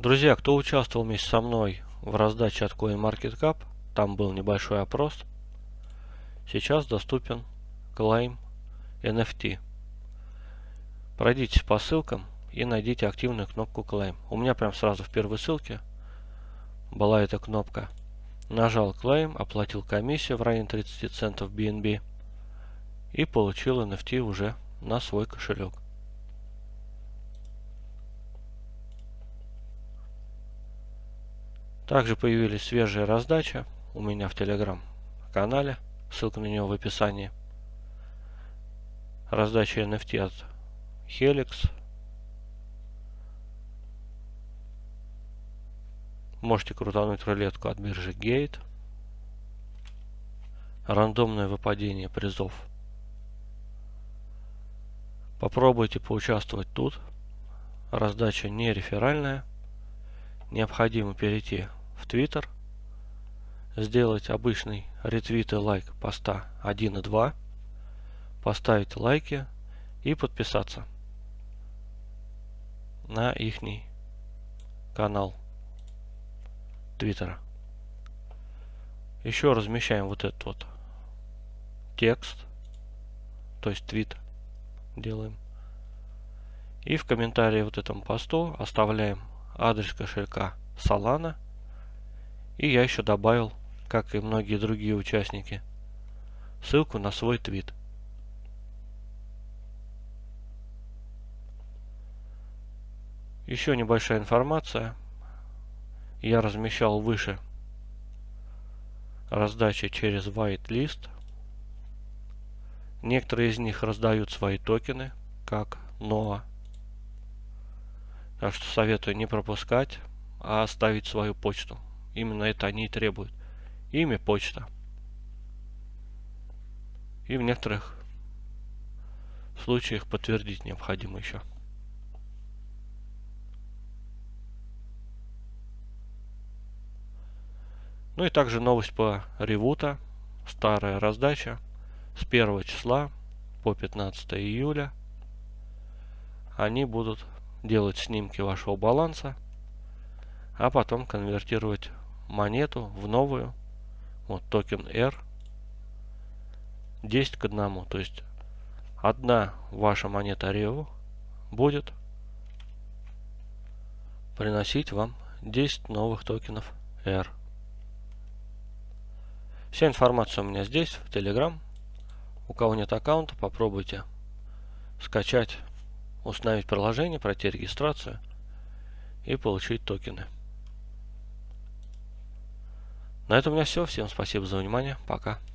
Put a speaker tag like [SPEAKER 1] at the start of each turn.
[SPEAKER 1] Друзья, кто участвовал вместе со мной в раздаче от CoinMarketCap, там был небольшой опрос. Сейчас доступен клейм NFT. Пройдите по ссылкам и найдите активную кнопку Claim. У меня прям сразу в первой ссылке была эта кнопка. Нажал Claim, оплатил комиссию в районе 30 центов BNB и получил NFT уже на свой кошелек. Также появились свежие раздачи у меня в Telegram канале. Ссылка на него в описании. Раздача NFT от Helix. Можете крутануть рулетку от биржи Gate. Рандомное выпадение призов. Попробуйте поучаствовать тут. Раздача не реферальная. Необходимо перейти в Twitter, сделать обычный ретвит и лайк поста 1 и 2, поставить лайки и подписаться на ихний канал Твиттера. Еще размещаем вот этот вот текст, то есть твит делаем. И в комментарии вот этому посту оставляем адрес кошелька Solana. И я еще добавил, как и многие другие участники, ссылку на свой твит. Еще небольшая информация. Я размещал выше раздачи через whitelist. Некоторые из них раздают свои токены, как NOAA. Так что советую не пропускать, а оставить свою почту. Именно это они и требуют. Имя, почта. И в некоторых случаях подтвердить необходимо еще. Ну и также новость по ревута. Старая раздача с 1 числа по 15 июля. Они будут делать снимки вашего баланса, а потом конвертировать монету в новую. Вот токен R 10 к 1. То есть одна ваша монета REO будет приносить вам 10 новых токенов R. Вся информация у меня здесь, в Telegram. У кого нет аккаунта, попробуйте скачать установить приложение, пройти регистрацию и получить токены. На этом у меня все. Всем спасибо за внимание. Пока.